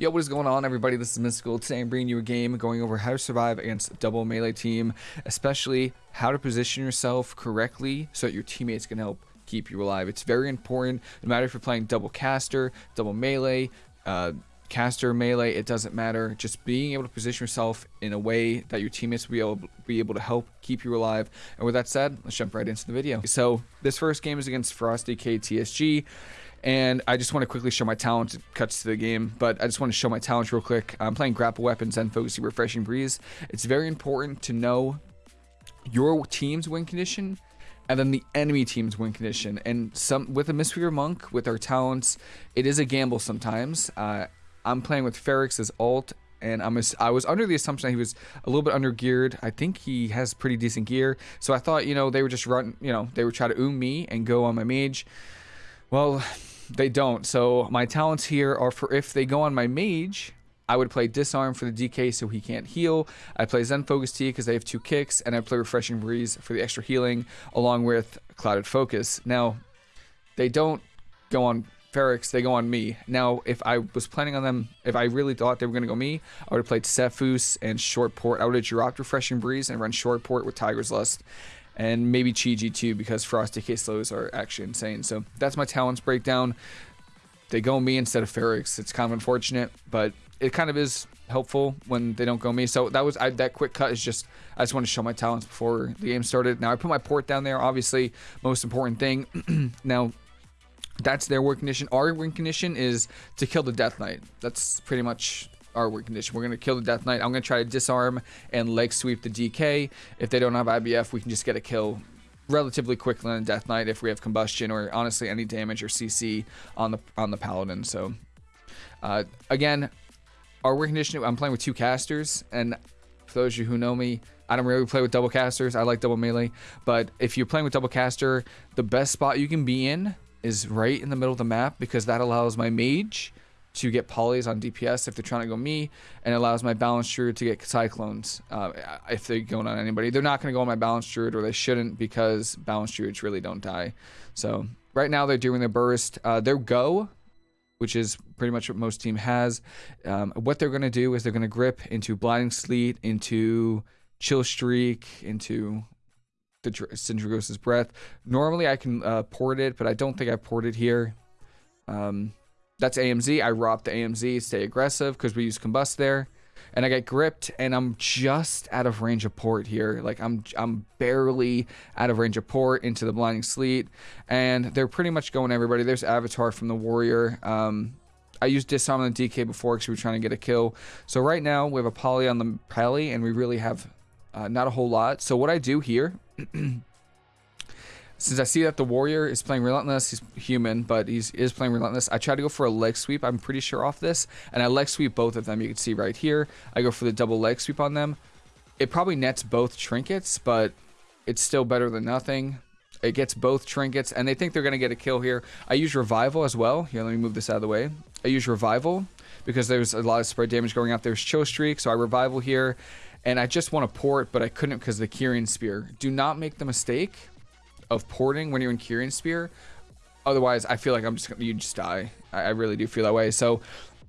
Yo, what is going on, everybody? This is Mystical. Today I'm bringing you a game going over how to survive against a double melee team, especially how to position yourself correctly so that your teammates can help keep you alive. It's very important, no matter if you're playing double caster, double melee, uh, caster melee, it doesn't matter. Just being able to position yourself in a way that your teammates will be able, be able to help keep you alive. And with that said, let's jump right into the video. So this first game is against FrostDK TSG. And I just want to quickly show my talent. It cuts to the game, but I just want to show my talent real quick. I'm playing grapple weapons and focusing refreshing breeze. It's very important to know your team's win condition and then the enemy team's win condition. And some with a Mistweaver Monk, with our talents, it is a gamble sometimes. Uh, I'm playing with Ferrex as alt, and I'm a, I was under the assumption that he was a little bit under geared. I think he has pretty decent gear, so I thought you know they would just run, you know, they would try to oom me and go on my mage. Well, they don't. So my talents here are for if they go on my mage, I would play Disarm for the DK so he can't heal. I play Zen Focus Tea because they have two kicks, and I play Refreshing Breeze for the extra healing, along with Clouded Focus. Now, they don't go on Ferrex, they go on me. Now, if I was planning on them, if I really thought they were going to go me, I would have played Sephuz and Short Port. I would have dropped Refreshing Breeze and run Short Port with Tiger's Lust and maybe Chi-Ji too because FrostDK slows are actually insane. So that's my talents breakdown. They go me instead of Ferrex. It's kind of unfortunate, but it kind of is helpful when they don't go me. So that was I, that quick cut is just I just want to show my talents before the game started. Now I put my port down there. Obviously, most important thing. now that's their win condition. Our win condition is to kill the Death Knight. That's pretty much our win condition. We're going to kill the Death Knight. I'm going to try to disarm and leg sweep the DK. If they don't have IBF, we can just get a kill relatively quickly on the Death Knight if we have combustion or honestly any damage or CC on the on the Paladin. So uh, again, our win condition, I'm playing with two casters and for those of you who know me, I don't really play with double casters. I like double melee. But if you're playing with double caster, the best spot you can be in is right in the middle of the map because that allows my mage to get polys on DPS if they're trying to go me, and allows my balance druid to get cyclones uh, if they're going on anybody. They're not going to go on my balance druid, or they shouldn't because balance druids really don't die. So right now they're doing their burst. Uh, their go, which is pretty much what most team has. Um, what they're going to do is they're going to grip into blinding sleet, into chill streak, into the Sindragosa's breath. Normally I can uh, port it, but I don't think I ported it here. Um, that's AMZ. I robbed the AMZ, stay aggressive because we use combust there. And I get gripped and I'm just out of range of port here. Like I'm I'm barely out of range of port into the blinding sleet. And they're pretty much going everybody. There's Avatar from the Warrior. Um, I used disarm on the DK before because we were trying to get a kill. So right now we have a poly on the Pally and we really have uh, not a whole lot. So what I do here since I see that the warrior is playing relentless, he's human, but he's is playing relentless. I try to go for a leg sweep. I'm pretty sure off this, and I leg sweep both of them. You can see right here. I go for the double leg sweep on them. It probably nets both trinkets, but it's still better than nothing. It gets both trinkets, and they think they're gonna get a kill here. I use revival as well. Here, let me move this out of the way. I use revival because there's a lot of spread damage going out. There's chill streak, so I revival here, and I just want to port, but I couldn't because the Kyrian spear. Do not make the mistake of porting when you're in Kyrian Spear. Otherwise, I feel like I'm just gonna you just die. I, I really do feel that way. So,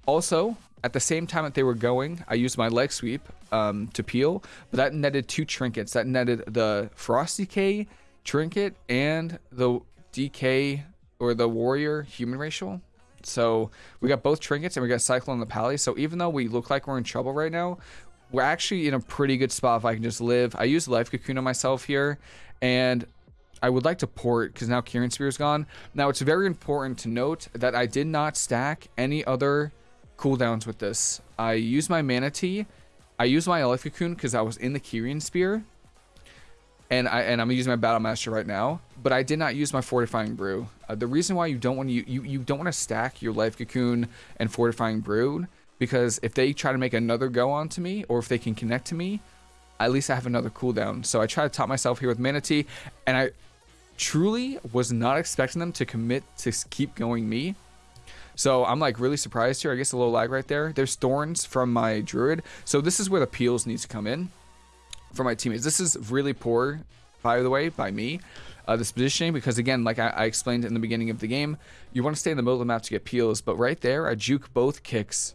also at the same time that they were going, I used my leg sweep um, to peel, but that netted two trinkets. That netted the FrostDK trinket and the DK or the warrior human racial. So we got both trinkets and we got Cyclone the Pally. So even though we look like we're in trouble right now, we're actually in a pretty good spot if I can just live. I use Life Cocoon on myself here, and I would like to port because now Kyrian Spear is gone. Now it's very important to note that I did not stack any other cooldowns with this. I used my Mana Tea. I used my Life Cocoon because I was in the Kyrian Spear. And, I, and I'm using my Battle Master right now, but I did not use my Fortifying Brew. Uh, the reason why you don't want to you, you don't want to stack your Life Cocoon and Fortifying Brew because if they try to make another go on to me or if they can connect to me, at least I have another cooldown. So I try to top myself here with Mana Tea, and I truly was not expecting them to commit to keep going me. So I'm like really surprised here. I guess a little lag right there. There's thorns from my druid. So this is where the peels needs to come in for my teammates. This is really poor, by the way, by me. Uh, this positioning because again, like I, I, explained in the beginning of the game, you want to stay in the middle of the map to get peels. But right there, I juke both kicks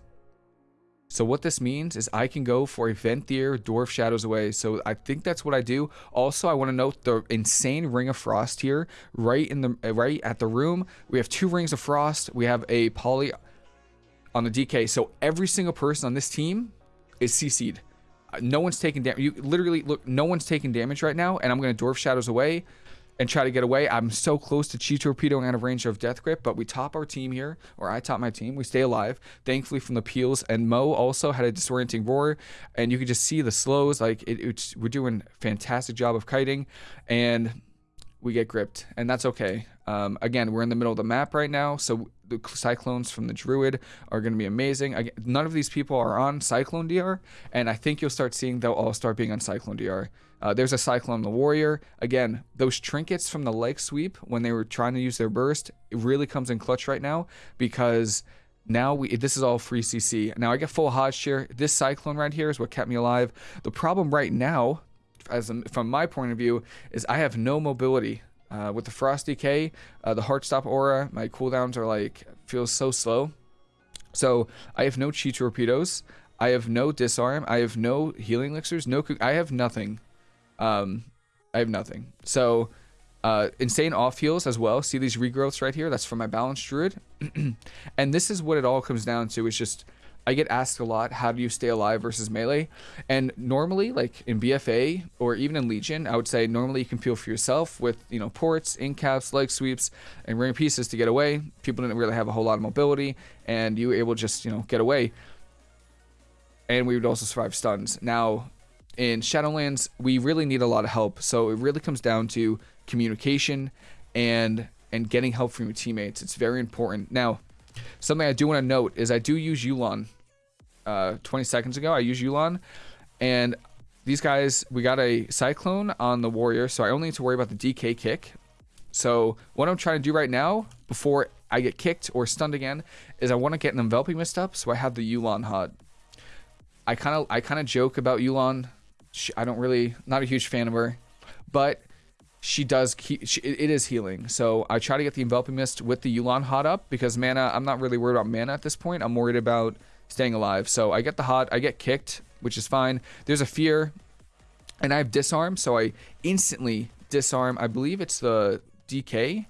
So what this means is I can go for a Venthyr Door of Shadows away. So I think that's what I do. Also, I want to note the insane Ring of Frost here, right in the right at the room. We have two Rings of Frost. We have a Poly on the DK. So every single person on this team is CC'd. No one's taking damage. You literally look. No one's taking damage right now, and I'm gonna Door of Shadows away and try to get away. I'm so close to Chi torpedoing out of range of Death Grip, but we top our team here, or I top my team. We stay alive, thankfully from the peels. And Mo also had a disorienting roar, and you could just see the slows. Like it, we're doing a fantastic job of kiting, and we get gripped, and that's okay. Um, again, we're in the middle of the map right now, so the cyclones from the druid are going to be amazing. Again, none of these people are on cyclone DR, and I think you'll start seeing they'll all start being on cyclone DR. Uh, there's a cyclone the warrior. Again, those trinkets from the leg sweep when they were trying to use their burst, it really comes in clutch right now because now we this is all free CC. Now I get full Hodge here. This cyclone right here is what kept me alive. The problem right now, as from my point of view, is I have no mobility. Uh, with the Frost DK, uh, the Heartstop aura, my cooldowns are like, feels so slow. So I have no Chi torpedoes. I have no disarm. I have no healing elixirs. No, I have nothing. Um, I have nothing. So uh, insane off heals as well. See these regrowths right here? That's from my balanced druid. and this is what it all comes down to. Is just I get asked a lot, how do you stay alive versus melee? And normally, like in BFA or even in Legion, I would say normally you can peel for yourself with, you know, ports, incaps, leg sweeps, and ring pieces to get away. People didn't really have a whole lot of mobility, and you were able to just, you know, get away. And we would also survive stuns. Now, in Shadowlands, we really need a lot of help. So it really comes down to communication and and getting help from your teammates. It's very important. Now, something I do want to note is I do use Yu'lon uh, 20 seconds ago. I use Yu'lon, and these guys, we got a Cyclone on the Warrior, so I only need to worry about the DK kick. So what I'm trying to do right now, before I get kicked or stunned again, is I want to get an Enveloping Mist up, so I have the Yu'lon hot. I kind of I kind of joke about Yu'lon. She, I don't really, not a huge fan of her, but she does keep, she, it is healing. So I try to get the Enveloping Mist with the Yu'lon hot up because mana, I'm not really worried about mana at this point. I'm worried about staying alive. So I get the hot, I get kicked, which is fine. There's a fear, and I have disarm, so I instantly disarm. I believe it's the DK.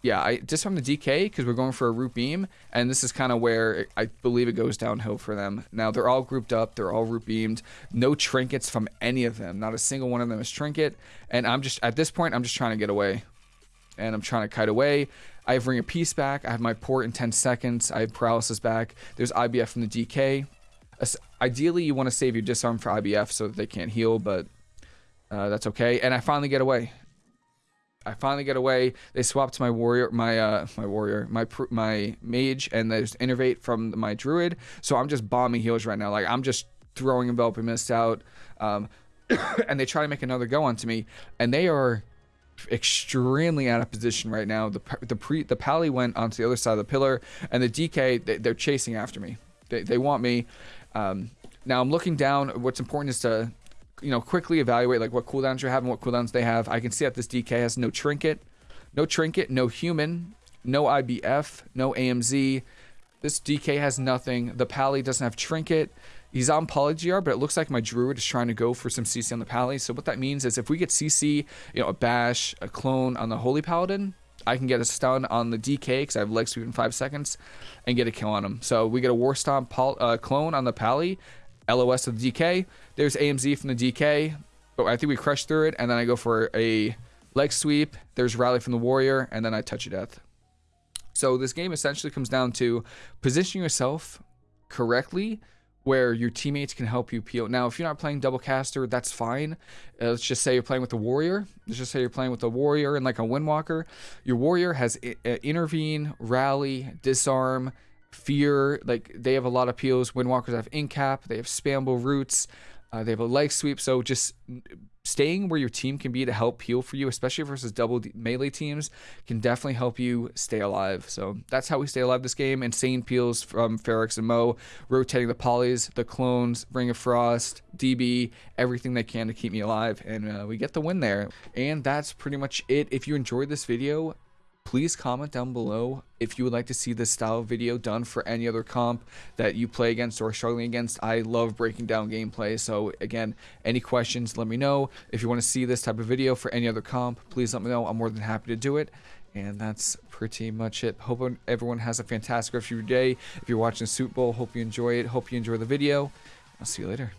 Yeah, I disarm the DK because we're going for a root beam, and this is kind of where I believe it goes downhill for them. Now they're all grouped up, they're all root beamed, no trinkets from any of them. Not a single one of them is trinket, and I'm just at this point I'm just trying to get away, and I'm trying to kite away. I have Ring of Peace back. I have my port in 10 seconds. I have Paralysis back. There's IBF from the DK. Ideally, you want to save your disarm for IBF so that they can't heal, but uh, that's okay. And I finally get away. I finally get away. They swapped my warrior, my uh, my warrior, my my mage, and there's innervate from my druid. So I'm just bombing heals right now. Like I'm just throwing enveloping mist out, um, and they try to make another go onto me, and they are extremely out of position right now. The the pre the pally went onto the other side of the pillar, and the DK they, are chasing after me. They they want me. Um, now I'm looking down. What's important is to you know quickly evaluate like what cooldowns you have and what cooldowns they have. I can see that this DK has no trinket, no trinket, no human, no IBF, no AMZ. This DK has nothing. The pally doesn't have trinket. He's on Poly DR, but it looks like my Druid is trying to go for some CC on the Pally. So what that means is if we get CC, you know, a Bash, a Clone on the Holy Paladin, I can get a stun on the DK because I have leg sweep in five seconds and get a kill on him. So we get a War Stomp uh, clone on the Pally, LOS of the DK. There's AMZ from the DK, but I think we crush through it, and then I go for a leg sweep. There's Rally from the Warrior, and then I Touch of Death. So this game essentially comes down to positioning yourself correctly where your teammates can help you peel. Now, if you're not playing double caster, that's fine. Uh, let's just say you're playing with a warrior. Let's just say you're playing with a warrior and like a windwalker. Your warrior has uh, intervene, rally, disarm, fear. Like they have a lot of peels. Windwalkers have incap. They have spamble roots. Uh, they have a leg sweep. So just staying where your team can be to help heal for you, especially versus double melee teams, can definitely help you stay alive. So that's how we stay alive this game. Insane peels from Ferox and Mo, rotating the polys, the clones, Ring of Frost, DB, everything they can to keep me alive. And uh, we get the win there. And that's pretty much it. If you enjoyed this video, please comment down below if you would like to see this style video done for any other comp that you play against or struggling against. I love breaking down gameplay. So again, any questions, let me know. If you want to see this type of video for any other comp, please let me know. I'm more than happy to do it. And that's pretty much it. Hope everyone has a fantastic rest of your day. If you're watching Super Bowl, hope you enjoy it. Hope you enjoy the video. I'll see you later.